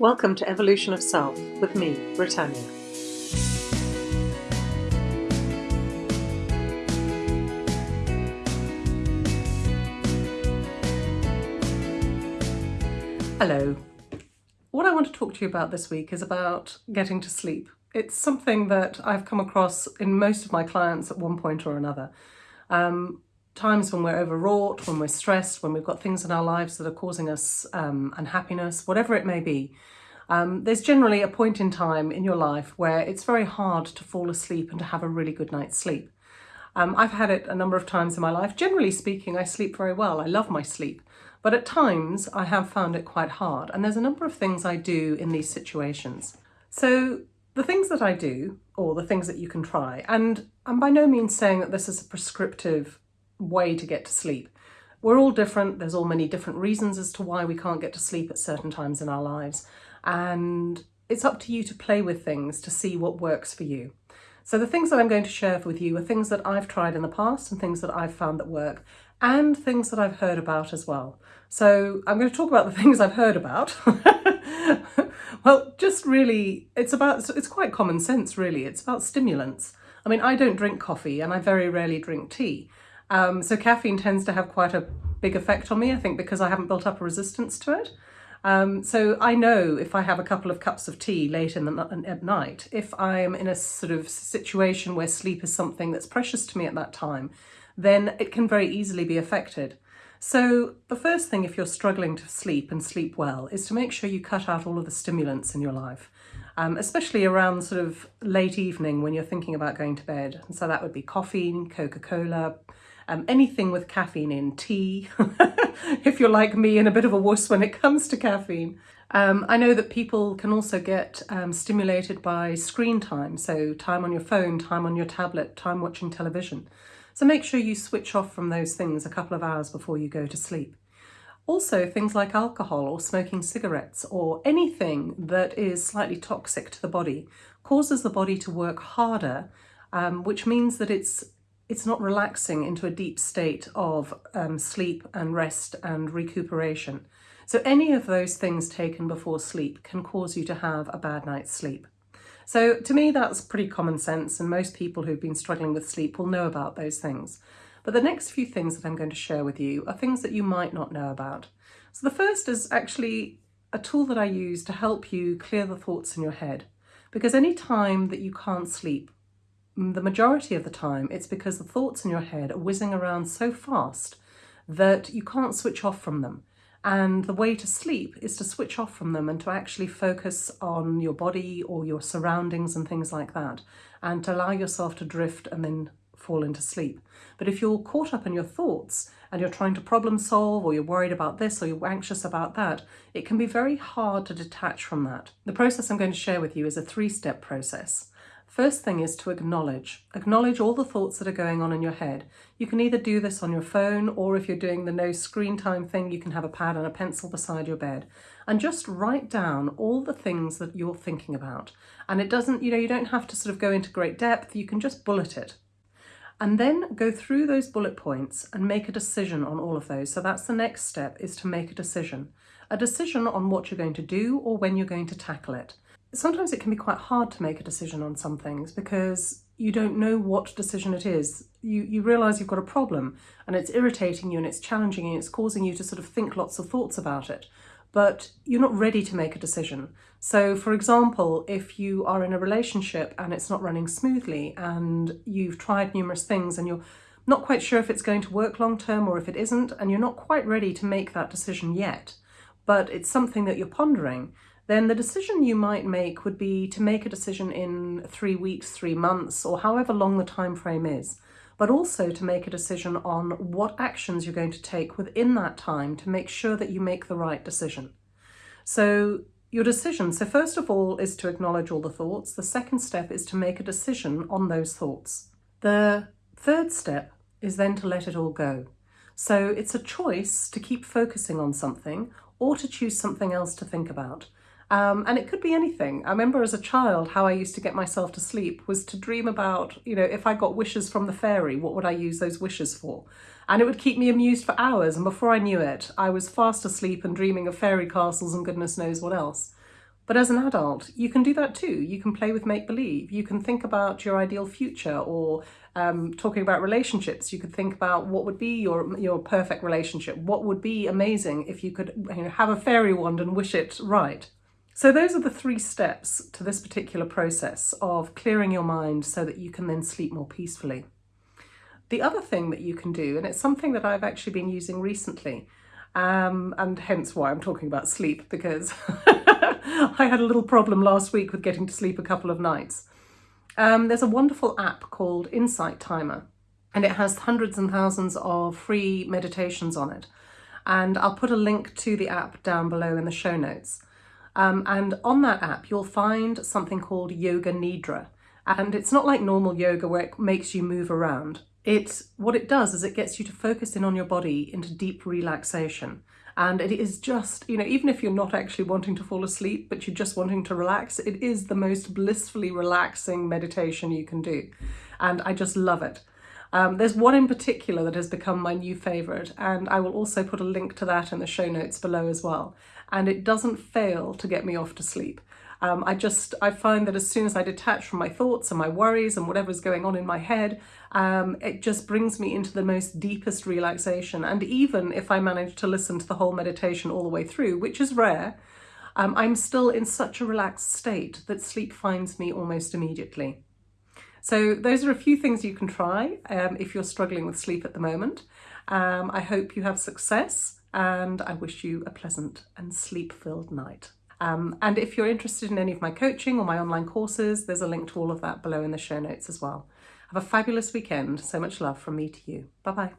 Welcome to Evolution of Self with me, Britannia. Hello. What I want to talk to you about this week is about getting to sleep. It's something that I've come across in most of my clients at one point or another. Um, times when we're overwrought, when we're stressed, when we've got things in our lives that are causing us um, unhappiness, whatever it may be, um, there's generally a point in time in your life where it's very hard to fall asleep and to have a really good night's sleep. Um, I've had it a number of times in my life. Generally speaking, I sleep very well. I love my sleep. But at times, I have found it quite hard. And there's a number of things I do in these situations. So the things that I do, or the things that you can try, and I'm by no means saying that this is a prescriptive way to get to sleep. We're all different. There's all many different reasons as to why we can't get to sleep at certain times in our lives. And it's up to you to play with things to see what works for you. So the things that I'm going to share with you are things that I've tried in the past and things that I've found that work and things that I've heard about as well. So I'm going to talk about the things I've heard about. well, just really, it's about, it's quite common sense really. It's about stimulants. I mean, I don't drink coffee and I very rarely drink tea. Um, so caffeine tends to have quite a big effect on me, I think, because I haven't built up a resistance to it. Um, so I know if I have a couple of cups of tea late in the at night, if I'm in a sort of situation where sleep is something that's precious to me at that time, then it can very easily be affected. So the first thing if you're struggling to sleep and sleep well is to make sure you cut out all of the stimulants in your life, um, especially around sort of late evening when you're thinking about going to bed. And so that would be coffee, Coca-Cola, um, anything with caffeine in, tea, if you're like me and a bit of a wuss when it comes to caffeine. Um, I know that people can also get um, stimulated by screen time, so time on your phone, time on your tablet, time watching television. So make sure you switch off from those things a couple of hours before you go to sleep. Also, things like alcohol or smoking cigarettes or anything that is slightly toxic to the body causes the body to work harder, um, which means that it's it's not relaxing into a deep state of um, sleep and rest and recuperation. So any of those things taken before sleep can cause you to have a bad night's sleep. So to me, that's pretty common sense. And most people who've been struggling with sleep will know about those things. But the next few things that I'm going to share with you are things that you might not know about. So the first is actually a tool that I use to help you clear the thoughts in your head. Because any time that you can't sleep, the majority of the time it's because the thoughts in your head are whizzing around so fast that you can't switch off from them. And the way to sleep is to switch off from them and to actually focus on your body or your surroundings and things like that, and to allow yourself to drift and then fall into sleep. But if you're caught up in your thoughts and you're trying to problem solve or you're worried about this or you're anxious about that, it can be very hard to detach from that. The process I'm going to share with you is a three-step process. First thing is to acknowledge. Acknowledge all the thoughts that are going on in your head. You can either do this on your phone or if you're doing the no screen time thing, you can have a pad and a pencil beside your bed and just write down all the things that you're thinking about. And it doesn't, you know, you don't have to sort of go into great depth. You can just bullet it. And then go through those bullet points and make a decision on all of those. So that's the next step is to make a decision. A decision on what you're going to do or when you're going to tackle it sometimes it can be quite hard to make a decision on some things because you don't know what decision it is. You, you realise you've got a problem and it's irritating you and it's challenging you and it's causing you to sort of think lots of thoughts about it, but you're not ready to make a decision. So for example, if you are in a relationship and it's not running smoothly and you've tried numerous things and you're not quite sure if it's going to work long term or if it isn't, and you're not quite ready to make that decision yet, but it's something that you're pondering, then the decision you might make would be to make a decision in three weeks, three months, or however long the time frame is, but also to make a decision on what actions you're going to take within that time to make sure that you make the right decision. So your decision, so first of all, is to acknowledge all the thoughts. The second step is to make a decision on those thoughts. The third step is then to let it all go. So it's a choice to keep focusing on something or to choose something else to think about. Um, and it could be anything. I remember as a child how I used to get myself to sleep was to dream about, you know, if I got wishes from the fairy, what would I use those wishes for? And it would keep me amused for hours. And before I knew it, I was fast asleep and dreaming of fairy castles and goodness knows what else. But as an adult, you can do that too. You can play with make believe. You can think about your ideal future or um, talking about relationships. You could think about what would be your, your perfect relationship. What would be amazing if you could you know, have a fairy wand and wish it right. So those are the three steps to this particular process of clearing your mind so that you can then sleep more peacefully. The other thing that you can do, and it's something that I've actually been using recently, um, and hence why I'm talking about sleep, because I had a little problem last week with getting to sleep a couple of nights. Um, there's a wonderful app called Insight Timer, and it has hundreds and thousands of free meditations on it. And I'll put a link to the app down below in the show notes. Um, and on that app, you'll find something called Yoga Nidra. And it's not like normal yoga where it makes you move around. It's what it does is it gets you to focus in on your body into deep relaxation. And it is just, you know, even if you're not actually wanting to fall asleep, but you're just wanting to relax, it is the most blissfully relaxing meditation you can do. And I just love it. Um, there's one in particular that has become my new favourite, and I will also put a link to that in the show notes below as well. And it doesn't fail to get me off to sleep. Um, I just, I find that as soon as I detach from my thoughts and my worries and whatever's going on in my head, um, it just brings me into the most deepest relaxation. And even if I manage to listen to the whole meditation all the way through, which is rare, um, I'm still in such a relaxed state that sleep finds me almost immediately. So those are a few things you can try um, if you're struggling with sleep at the moment. Um, I hope you have success and I wish you a pleasant and sleep-filled night. Um, and if you're interested in any of my coaching or my online courses, there's a link to all of that below in the show notes as well. Have a fabulous weekend. So much love from me to you. Bye bye.